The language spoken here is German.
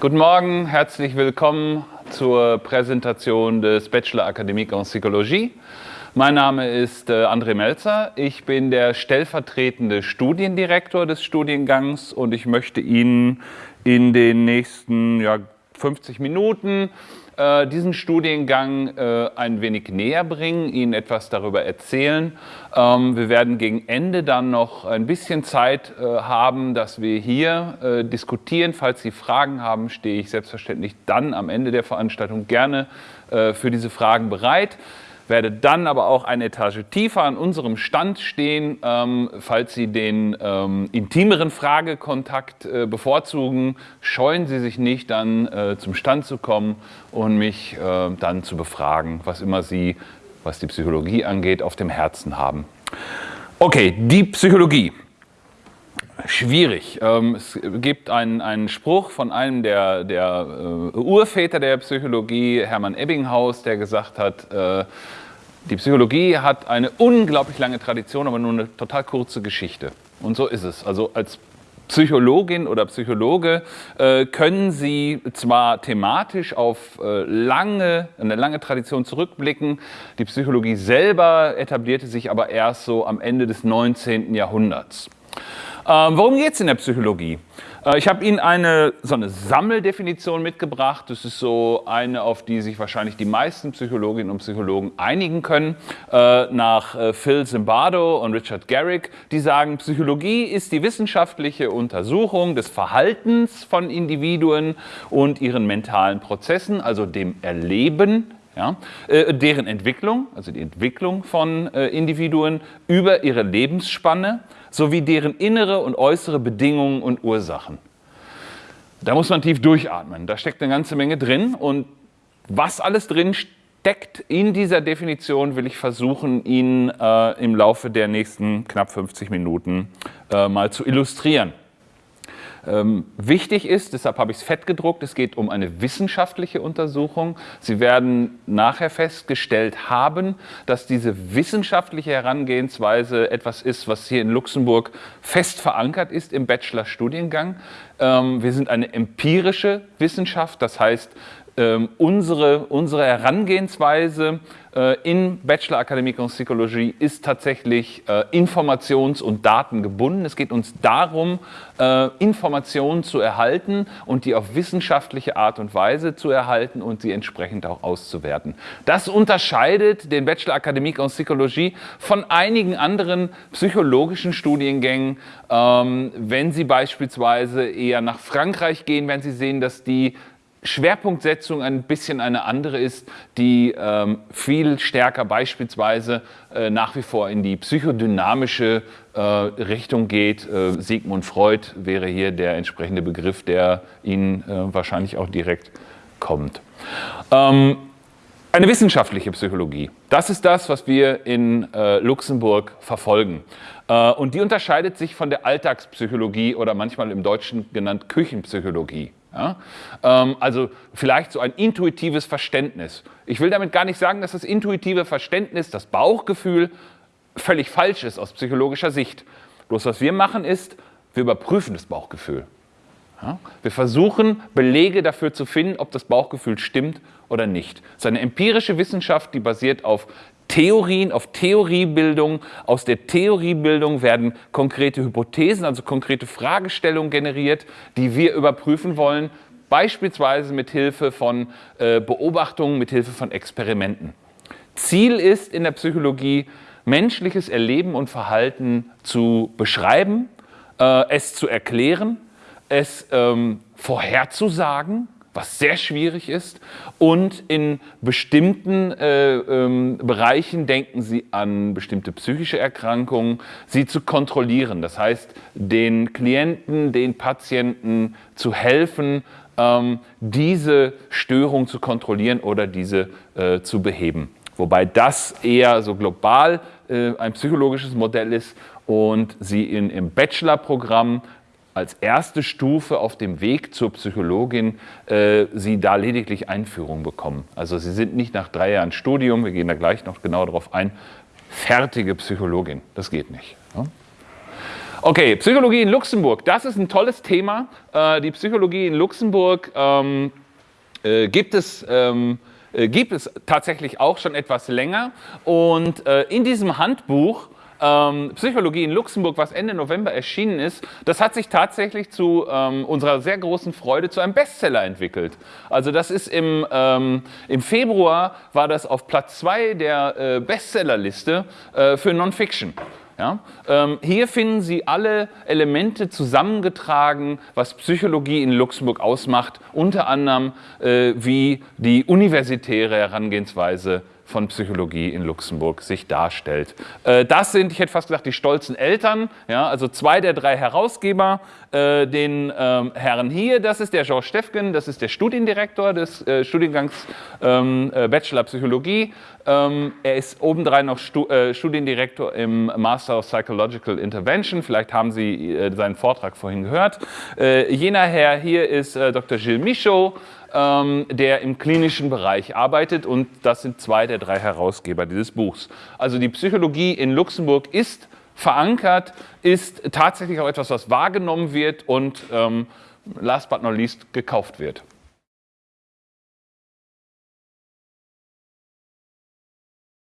Guten Morgen, herzlich willkommen zur Präsentation des Bachelor Académique en Psychologie. Mein Name ist äh, André Melzer. Ich bin der stellvertretende Studiendirektor des Studiengangs und ich möchte Ihnen in den nächsten ja, 50 Minuten äh, diesen Studiengang äh, ein wenig näher bringen, Ihnen etwas darüber erzählen. Ähm, wir werden gegen Ende dann noch ein bisschen Zeit äh, haben, dass wir hier äh, diskutieren. Falls Sie Fragen haben, stehe ich selbstverständlich dann am Ende der Veranstaltung gerne äh, für diese Fragen bereit werde dann aber auch eine Etage tiefer an unserem Stand stehen, ähm, falls Sie den ähm, intimeren Fragekontakt äh, bevorzugen. Scheuen Sie sich nicht, dann äh, zum Stand zu kommen und mich äh, dann zu befragen, was immer Sie, was die Psychologie angeht, auf dem Herzen haben. Okay, die Psychologie. Schwierig. Ähm, es gibt einen, einen Spruch von einem der, der äh, Urväter der Psychologie, Hermann Ebbinghaus, der gesagt hat, äh, die Psychologie hat eine unglaublich lange Tradition, aber nur eine total kurze Geschichte. Und so ist es. Also als Psychologin oder Psychologe äh, können Sie zwar thematisch auf äh, lange, eine lange Tradition zurückblicken, die Psychologie selber etablierte sich aber erst so am Ende des 19. Jahrhunderts. Ähm, worum geht es in der Psychologie? Äh, ich habe Ihnen eine, so eine Sammeldefinition mitgebracht. Das ist so eine, auf die sich wahrscheinlich die meisten Psychologinnen und Psychologen einigen können, äh, nach äh, Phil Zimbardo und Richard Garrick. Die sagen, Psychologie ist die wissenschaftliche Untersuchung des Verhaltens von Individuen und ihren mentalen Prozessen, also dem Erleben ja, äh, deren Entwicklung, also die Entwicklung von äh, Individuen über ihre Lebensspanne sowie deren innere und äußere Bedingungen und Ursachen. Da muss man tief durchatmen. Da steckt eine ganze Menge drin und was alles drin steckt in dieser Definition, will ich versuchen, Ihnen äh, im Laufe der nächsten knapp 50 Minuten äh, mal zu illustrieren. Ähm, wichtig ist, deshalb habe ich es fett gedruckt, es geht um eine wissenschaftliche Untersuchung. Sie werden nachher festgestellt haben, dass diese wissenschaftliche Herangehensweise etwas ist, was hier in Luxemburg fest verankert ist im Bachelorstudiengang. Ähm, wir sind eine empirische Wissenschaft, das heißt, unsere, unsere Herangehensweise äh, in Bachelor Academic en Psychologie ist tatsächlich äh, informations- und datengebunden. Es geht uns darum, äh, Informationen zu erhalten und die auf wissenschaftliche Art und Weise zu erhalten und sie entsprechend auch auszuwerten. Das unterscheidet den Bachelor Academic en Psychologie von einigen anderen psychologischen Studiengängen. Ähm, wenn Sie beispielsweise eher nach Frankreich gehen, wenn Sie sehen, dass die Schwerpunktsetzung ein bisschen eine andere ist, die ähm, viel stärker beispielsweise äh, nach wie vor in die psychodynamische äh, Richtung geht. Äh, Sigmund Freud wäre hier der entsprechende Begriff, der Ihnen äh, wahrscheinlich auch direkt kommt. Ähm, eine wissenschaftliche Psychologie, das ist das, was wir in äh, Luxemburg verfolgen. Äh, und die unterscheidet sich von der Alltagspsychologie oder manchmal im Deutschen genannt Küchenpsychologie. Ja? Ähm, also vielleicht so ein intuitives Verständnis. Ich will damit gar nicht sagen, dass das intuitive Verständnis, das Bauchgefühl, völlig falsch ist aus psychologischer Sicht. Bloß was wir machen ist, wir überprüfen das Bauchgefühl. Ja? Wir versuchen, Belege dafür zu finden, ob das Bauchgefühl stimmt oder nicht. Es ist eine empirische Wissenschaft, die basiert auf Theorien, auf Theoriebildung. Aus der Theoriebildung werden konkrete Hypothesen, also konkrete Fragestellungen generiert, die wir überprüfen wollen, beispielsweise mit Hilfe von äh, Beobachtungen, mit Hilfe von Experimenten. Ziel ist in der Psychologie, menschliches Erleben und Verhalten zu beschreiben, äh, es zu erklären, es ähm, vorherzusagen, was sehr schwierig ist. Und in bestimmten äh, ähm, Bereichen denken Sie an bestimmte psychische Erkrankungen, sie zu kontrollieren. Das heißt, den Klienten, den Patienten zu helfen, ähm, diese Störung zu kontrollieren oder diese äh, zu beheben. Wobei das eher so global äh, ein psychologisches Modell ist und Sie in, im Bachelorprogramm als erste Stufe auf dem Weg zur Psychologin äh, Sie da lediglich Einführung bekommen. Also Sie sind nicht nach drei Jahren Studium, wir gehen da gleich noch genau darauf ein, fertige Psychologin. Das geht nicht. Ja? Okay, Psychologie in Luxemburg, das ist ein tolles Thema. Äh, die Psychologie in Luxemburg ähm, äh, gibt es ähm, äh, gibt es tatsächlich auch schon etwas länger. Und äh, in diesem Handbuch ähm, Psychologie in Luxemburg, was Ende November erschienen ist, das hat sich tatsächlich zu ähm, unserer sehr großen Freude zu einem Bestseller entwickelt. Also das ist im, ähm, im Februar war das auf Platz 2 der äh, Bestsellerliste äh, für Non-Fiction. Ja? Ähm, hier finden Sie alle Elemente zusammengetragen, was Psychologie in Luxemburg ausmacht, unter anderem äh, wie die universitäre Herangehensweise von Psychologie in Luxemburg sich darstellt. Äh, das sind, ich hätte fast gesagt, die stolzen Eltern, ja, also zwei der drei Herausgeber, äh, den ähm, Herrn hier, das ist der Georges Steffgen, das ist der Studiendirektor des äh, Studiengangs ähm, äh, Bachelor Psychologie. Ähm, er ist obendrein noch Stu Studiendirektor im Master of Psychological Intervention, vielleicht haben Sie seinen Vortrag vorhin gehört. jener Herr hier ist Dr. Gilles Michaud, ähm, der im klinischen Bereich arbeitet und das sind zwei der drei Herausgeber dieses Buchs. Also die Psychologie in Luxemburg ist verankert, ist tatsächlich auch etwas, was wahrgenommen wird und ähm, last but not least gekauft wird.